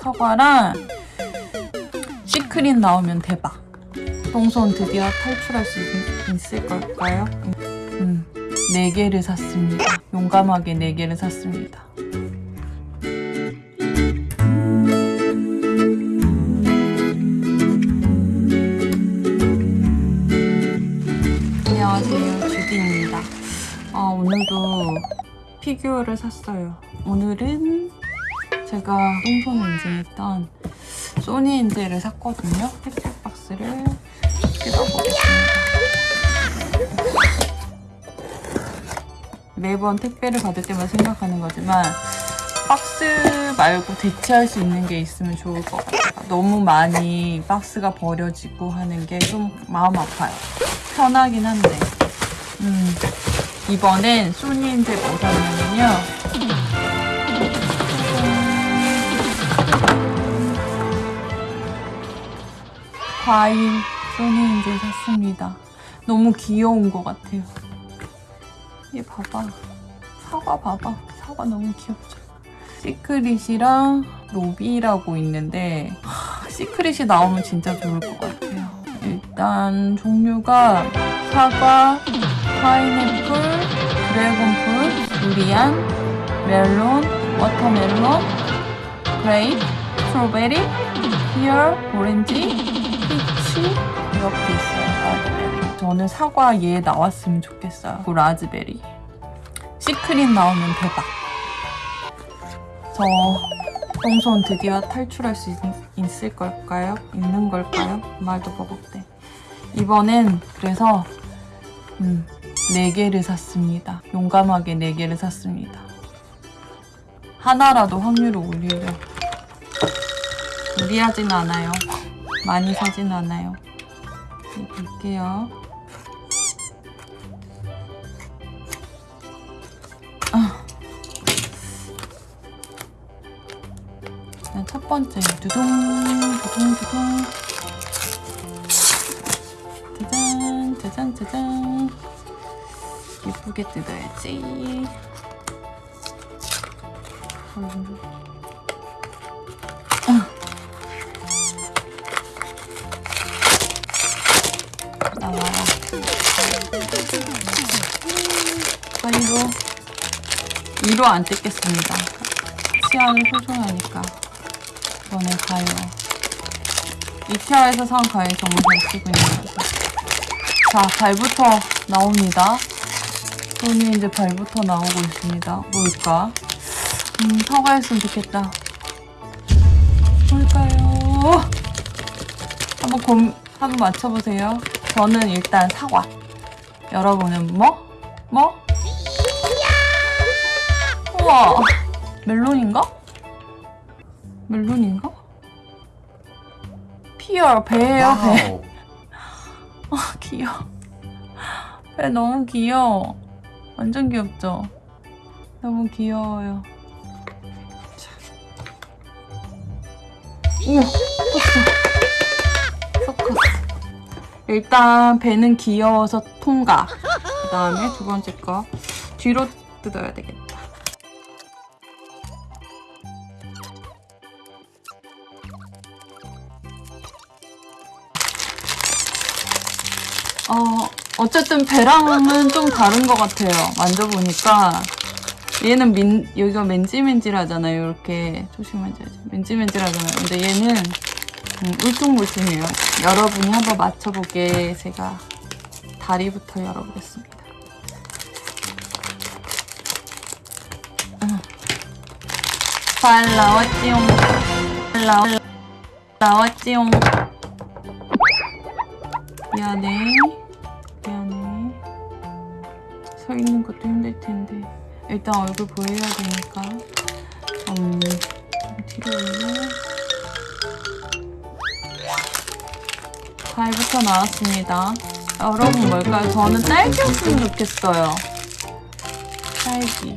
사과랑 시크릿 나오면 대박. 똥손 드디어 탈출할 수 있, 있을 걸까요? 음, 네 개를 샀습니다. 용감하게 네 개를 샀습니다. 안녕하세요, 주디입니다. 어, 오늘도 피규어를 샀어요. 오늘은 제가 똥손을 인증했던 소니 인제를 샀거든요. 택배 박스를 뜯어보겠습니다. 매번 택배를 받을 때마다 생각하는 거지만 박스 말고 대체할 수 있는 게 있으면 좋을 것 같아요. 너무 많이 박스가 버려지고 하는 게 좀 마음 아파요. 편하긴 한데. 음, 이번엔 소니엔젤 뭐 샀냐면요. 과일 소니엔젤 샀습니다. 너무 귀여운 것 같아요. 얘 봐봐. 사과 봐봐. 사과 너무 귀엽죠? secret이랑 로비라고 있는데 하, secret이 나오면 진짜 좋을 것 같아요. 일단 종류가 사과, 파인애플, dragon fruit, 두리안, 멜론, watermelon, grape, strawberry, pear, 오렌지, 이렇게 있어요. 저는 사과 얘 나왔으면 좋겠어요. 그리고 raspberry. secret 나오면 대박. 저 똥손 드디어 탈출할 수 있, 있을 걸까요? 있는 걸까요? 말도 버벅대. 이번엔 그래서 음, 4개를 샀습니다. 용감하게 4개를 샀습니다. 하나라도 확률을 올리려. 무리하진 않아요. 많이 사진 않아요. 네, 볼게요. 아. 자, 첫 번째 두둥 두둥 두둥 짜잔 짜잔 짜잔 예쁘게 뜯어야지 음. 2로 안 뜯겠습니다 치아는 소중하니까 이번에 가요. 이케아에서 산 가위 정말 잘 쓰고 있는 거죠. 자, 발부터 나옵니다. 손이 이제 발부터 나오고 있습니다. 뭘까? 음, 사과였으면 좋겠다. 뭘까요? 한번 곰, 한번 맞춰보세요. 저는 일단 사과. 여러분은 뭐? 뭐? 우와! 멜론인가? 멜론인가? 피어 배예요 배. 아 귀여워. 배 너무 귀여워. 완전 귀엽죠? 너무 귀여워요. 자. 우와. 쏙 컸어. 일단 배는 귀여워서 통과. 그 다음에 두 번째 거 뒤로 뜯어야 되겠다. 어, 어쨌든 배랑은 좀 다른 것 같아요. 만져보니까. 얘는 민, 여기가 맨질맨질하잖아요. 이렇게. 조심하셔야지. 맨질맨질하잖아요. 근데 얘는 음, 울퉁불퉁해요. 여러분이 한번 맞춰보게 제가 다리부터 열어보겠습니다. 음. 잘 나왔지용. 잘 나왔, 나왔지용. 미안해. 미안해. 서 있는 것도 힘들 텐데. 일단 얼굴 보여야 되니까. 음, 뒤로 올려. 과일부터 나왔습니다. 여러분 뭘까요? 저는 딸기였으면 좋겠어요. 딸기.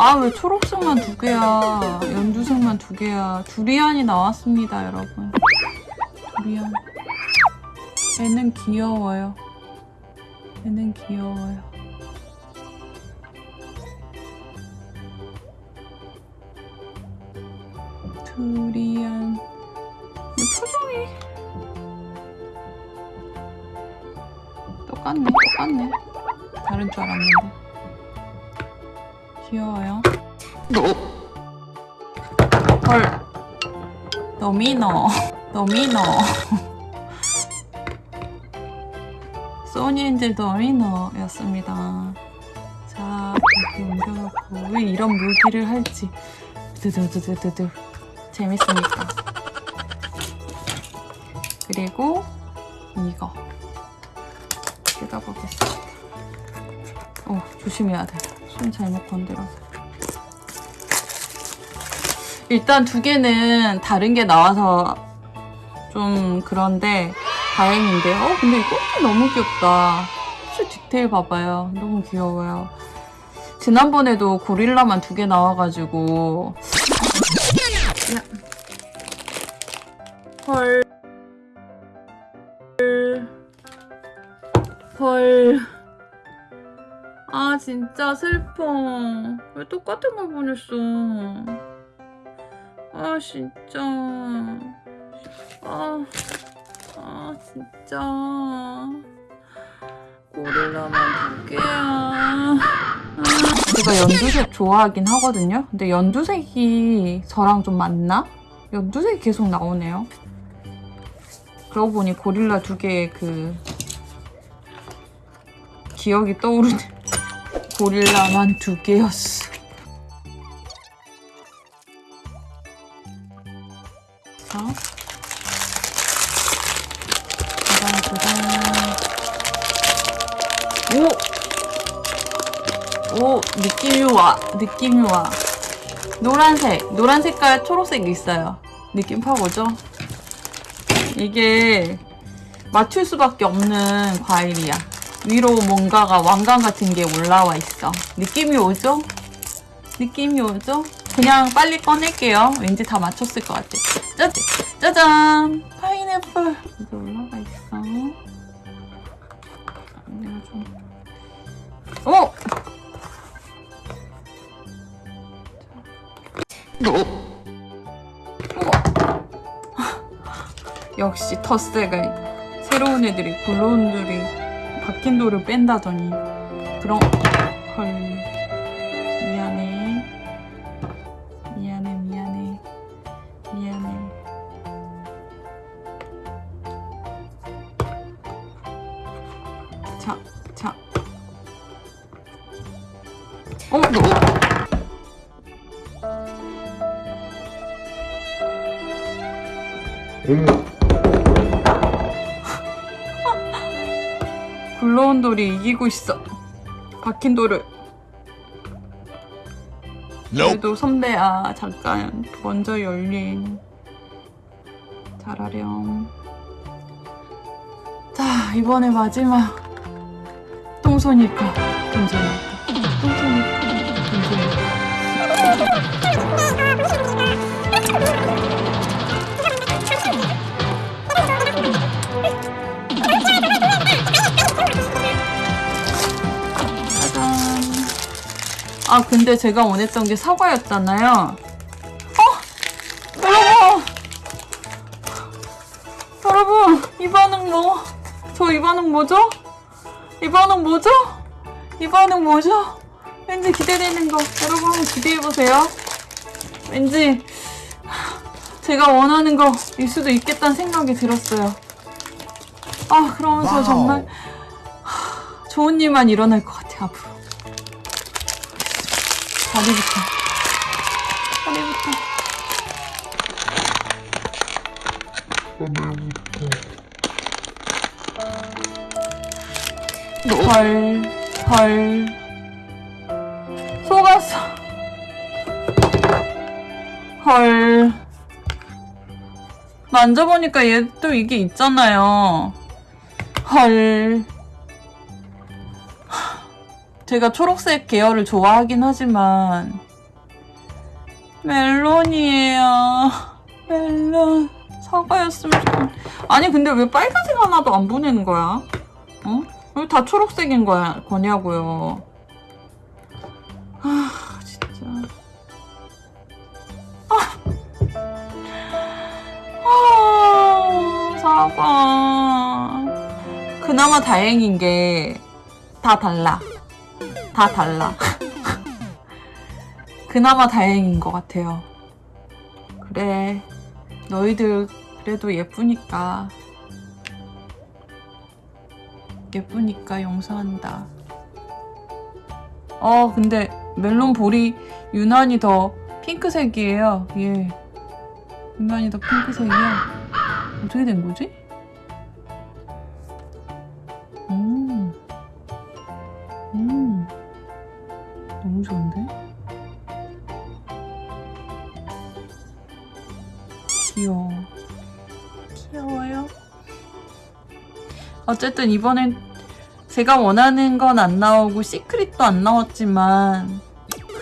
아 왜 초록색만 두 개야? 연두색만 두 개야? 두리안이 나왔습니다 여러분. 두리안. 애는 귀여워요. 얘는 귀여워요. 두리안. 이 표정이 똑같네 똑같네. 다른 줄 알았는데 귀여워요. 헐. 너미너 너미너 소니엔젤 너미너였습니다. 자 여기 옮겨놓고 왜 이런 무기를 할지. 드드드드드드 재밌으니까 그리고 이거. 뜯어보겠습니다 어 조심해야 돼 손 잘못 건드려서. 일단 두 개는 다른 게 나와서 좀 그런데 다행인데 어 근데 이 꽃이 너무 귀엽다. 수 디테일 봐봐요. 너무 귀여워요. 지난번에도 고릴라만 두 개 나와가지고. 야. 헐. 헐. 아, 진짜 슬퍼. 왜 똑같은 걸 보냈어? 아, 진짜. 아, 아, 진짜. 고릴라만 두 개야. 아. 제가 연두색 좋아하긴 하거든요. 근데 연두색이 저랑 좀 맞나? 연두색이 계속 나오네요. 그러고 보니 고릴라 두 개의 그 기억이 떠오르네. 고릴라만 두 개였어. 자, 짜잔, 오! 오, 느낌이 와. 느낌이 와. 노란색, 노란 색깔, 초록색 있어요. 느낌 파보죠? 이게 맞출 수밖에 없는 과일이야. 위로 뭔가가 왕관 같은 게 올라와 있어. 느낌이 오죠? 느낌이 오죠? 그냥 빨리 꺼낼게요. 왠지 다 맞췄을 것 같아. 짜, 짜잔! 파인애플. 여기 올라가 있어. 내가 좀. 어! 역시 텃세가 새로운 애들이 굴러온들이 박힌 돌을 뺀다더니 그런 헐 미안해 미안해 미안해 미안해 자, 자. 어, 너. 굴러온 돌이 이기고 있어. 박힌 돌을. 그래도 선배야, 잠깐. 먼저 열린. 잘하렴. 자, 이번에 마지막. 똥손일까? 똥손일까? 똥손일까? 똥손일까? 아, 근데 제가 원했던 게 사과였잖아요. 어! 여러분! 여러분, 이 반응 뭐? 저 이 반응 뭐죠? 이 반응 뭐죠? 이 반응 뭐죠? 왠지 기대되는 거. 여러분 한번 기대해보세요. 왠지 제가 원하는 거일 수도 있겠다는 생각이 들었어요. 아, 그러면서 와우. 정말 좋은 일만 일어날 것 같아, 앞으로. 다리부터. 다리부터. 헐, 헐. 속았어. 헐. 만져보니까 얘 또 이게 있잖아요. 헐. 제가 초록색 계열을 좋아하긴 하지만 멜론이에요. 멜론. 사과였으면 좋겠 아니 근데 왜 빨간색 하나도 안 보내는 거야? 어? 왜 다 초록색인 거야, 거냐고요. 아, 진짜. 아, 사과. 그나마 다행인 게 다 달라. 다 달라. 그나마 다행인 것 같아요. 그래. 너희들 그래도 예쁘니까. 예쁘니까 용서한다. 어, 근데 멜론 볼이 유난히 더 핑크색이에요. 예. 유난히 더 핑크색이야. 어떻게 된 거지? 너무 좋은데? 귀여워. 귀여워요. 어쨌든 이번엔 제가 원하는 건 안 나오고 시크릿도 안 나왔지만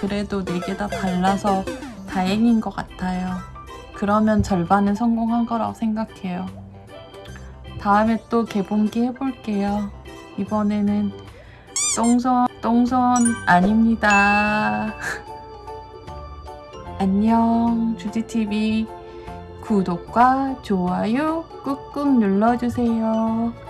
그래도 네개다 달라서 다행인 것 같아요. 그러면 절반은 성공한 거라고 생각해요. 다음에 또 개봉기 해볼게요. 이번에는 똥선, 똥선 아닙니다. 안녕, 주디TV. 구독과 좋아요 꾹꾹 눌러주세요.